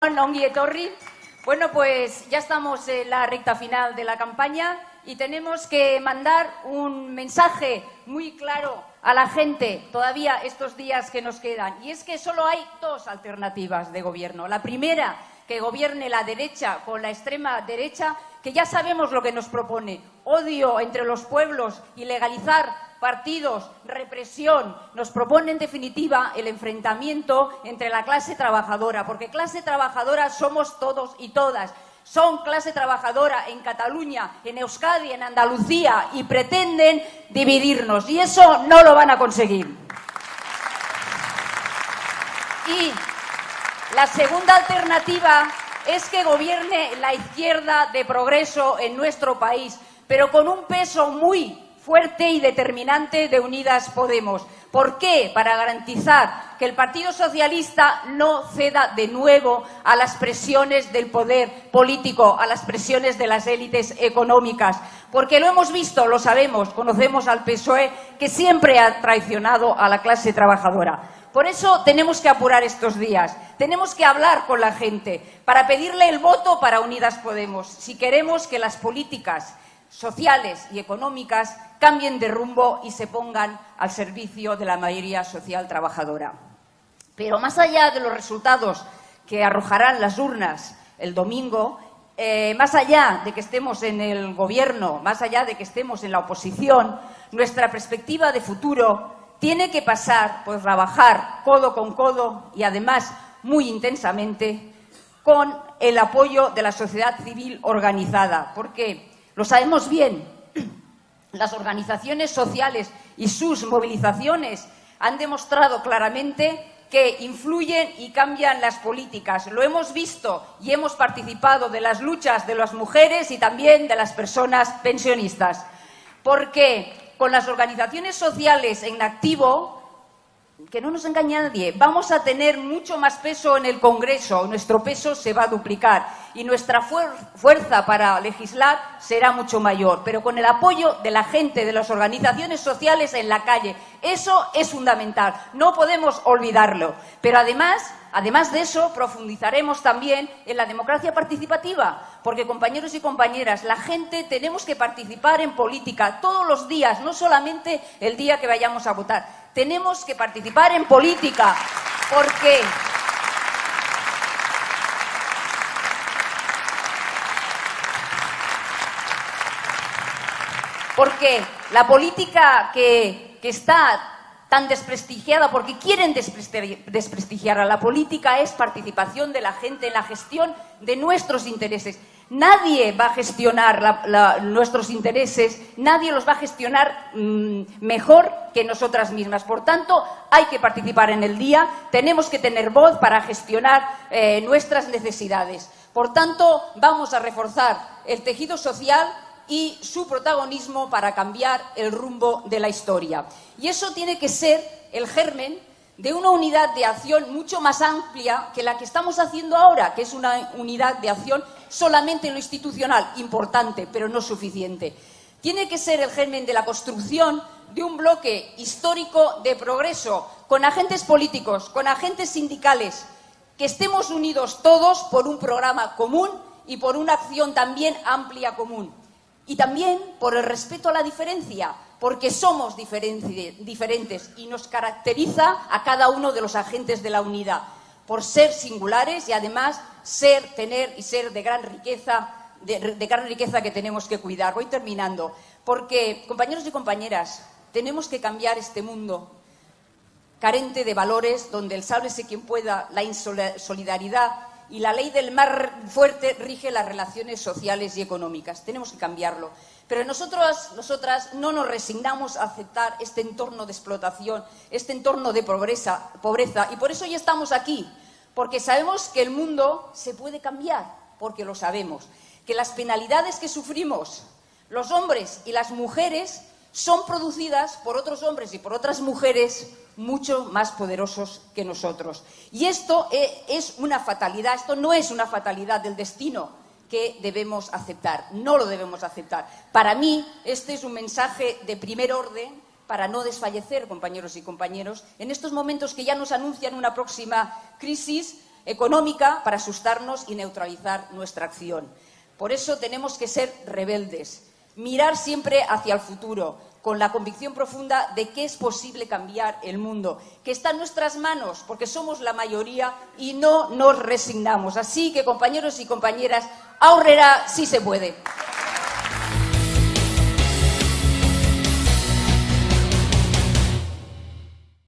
Ongi Etorri. Bueno, pues ya estamos en la recta final de la campaña y tenemos que mandar un mensaje muy claro a la gente todavía estos días que nos quedan. Y es que solo hay dos alternativas de gobierno. La primera, que gobierne la derecha con la extrema derecha, que ya sabemos lo que nos propone. Odio entre los pueblos y legalizar partidos, represión, nos propone en definitiva el enfrentamiento entre la clase trabajadora, porque clase trabajadora somos todos y todas. Son clase trabajadora en Cataluña, en Euskadi, en Andalucía y pretenden dividirnos y eso no lo van a conseguir. Y la segunda alternativa es que gobierne la izquierda de progreso en nuestro país, pero con un peso muy fuerte y determinante de Unidas Podemos. ¿Por qué? Para garantizar que el Partido Socialista no ceda de nuevo a las presiones del poder político, a las presiones de las élites económicas. Porque lo hemos visto, lo sabemos, conocemos al PSOE, que siempre ha traicionado a la clase trabajadora. Por eso tenemos que apurar estos días, tenemos que hablar con la gente para pedirle el voto para Unidas Podemos, si queremos que las políticas sociales y económicas cambien de rumbo y se pongan al servicio de la mayoría social trabajadora. Pero más allá de los resultados que arrojarán las urnas el domingo, eh, más allá de que estemos en el gobierno, más allá de que estemos en la oposición, nuestra perspectiva de futuro tiene que pasar por trabajar codo con codo y además muy intensamente con el apoyo de la sociedad civil organizada, porque lo sabemos bien, las organizaciones sociales y sus movilizaciones han demostrado claramente que influyen y cambian las políticas. Lo hemos visto y hemos participado de las luchas de las mujeres y también de las personas pensionistas. Porque con las organizaciones sociales en activo que no nos engañe nadie, vamos a tener mucho más peso en el Congreso, nuestro peso se va a duplicar y nuestra fuerza para legislar será mucho mayor, pero con el apoyo de la gente, de las organizaciones sociales en la calle. Eso es fundamental, no podemos olvidarlo. Pero además, además de eso, profundizaremos también en la democracia participativa, porque compañeros y compañeras, la gente tenemos que participar en política todos los días, no solamente el día que vayamos a votar tenemos que participar en política, porque porque la política que, que, está tan desprestigiada, porque quieren desprestigiar a la política, es participación de la gente en la gestión de nuestros intereses. Nadie va a gestionar nuestros intereses, nadie los va a gestionar mm, mejor que nosotras mismas. Por tanto, hay que participar en el día, tenemos que tener voz para gestionar eh, nuestras necesidades. Por tanto, vamos a reforzar el tejido social y su protagonismo para cambiar el rumbo de la historia. Y eso tiene que ser el germen de una unidad de acción mucho más amplia que la que estamos haciendo ahora, que es una unidad de acción solamente en lo institucional, importante, pero no suficiente. Tiene que ser el germen de la construcción de un bloque histórico de progreso, con agentes políticos, con agentes sindicales, que estemos unidos todos por un programa común y por una acción también amplia común. Y también por el respeto a la diferencia, porque somos diferentes y nos caracteriza a cada uno de los agentes de la unidad, por ser singulares y además ser, tener y ser de gran riqueza, de, gran riqueza que tenemos que cuidar. Voy terminando, porque, compañeros y compañeras, tenemos que cambiar este mundo carente de valores, donde el sálvese quien pueda, la insolidaridad y la ley del mar fuerte rige las relaciones sociales y económicas. Tenemos que cambiarlo. Pero nosotros, nosotras no nos resignamos a aceptar este entorno de explotación, este entorno de pobreza, pobreza. Y por eso ya estamos aquí, porque sabemos que el mundo se puede cambiar, porque lo sabemos. Que las penalidades que sufrimos los hombres y las mujeres son producidas por otros hombres y por otras mujeres mucho más poderosos que nosotros. Y esto e, es una fatalidad, esto no es una fatalidad del destino que debemos aceptar, no lo debemos aceptar. Para mí, este es un mensaje de primer orden para no desfallecer, compañeros y compañeros, en estos momentos que ya nos anuncian una próxima crisis económica para asustarnos y neutralizar nuestra acción. Por eso tenemos que ser rebeldes, mirar siempre hacia el futuro, con la convicción profunda de que es posible cambiar el mundo, que está en nuestras manos, porque somos la mayoría y no nos resignamos. Así que, compañeros y compañeras, ahorrará si se puede.